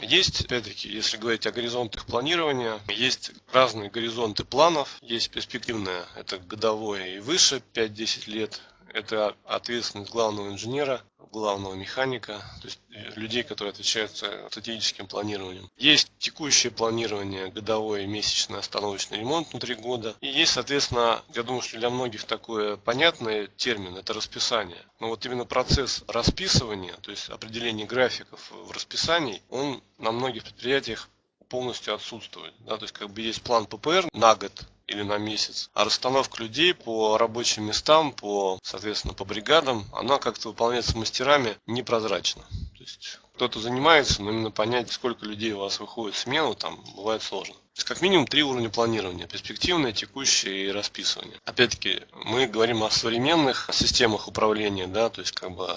Есть, опять-таки, если говорить о горизонтах планирования, есть разные горизонты планов. Есть перспективное, это годовое и выше, 5-10 лет это ответственность главного инженера, главного механика, то есть людей, которые отвечают стратегическим планированием. Есть текущее планирование, годовое, месячное, остановочный ремонт внутри года. И есть, соответственно, я думаю, что для многих такой понятный термин – это расписание. Но вот именно процесс расписывания, то есть определение графиков в расписании, он на многих предприятиях полностью отсутствует. Да, то есть как бы есть план ППР на год, или на месяц. А расстановка людей по рабочим местам, по, соответственно, по бригадам, она как-то выполняется мастерами непрозрачно. Есть кто-то занимается, но именно понять, сколько людей у вас выходит в смену, там бывает сложно. То есть как минимум три уровня планирования. Перспективное, текущее и расписывание. Опять-таки, мы говорим о современных системах управления, да, то есть как бы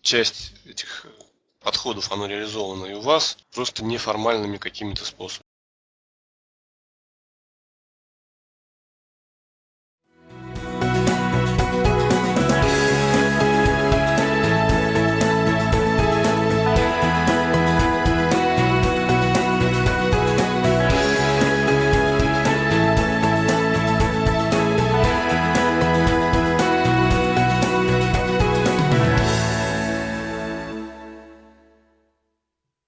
часть этих подходов, оно реализовано и у вас, просто неформальными какими-то способами.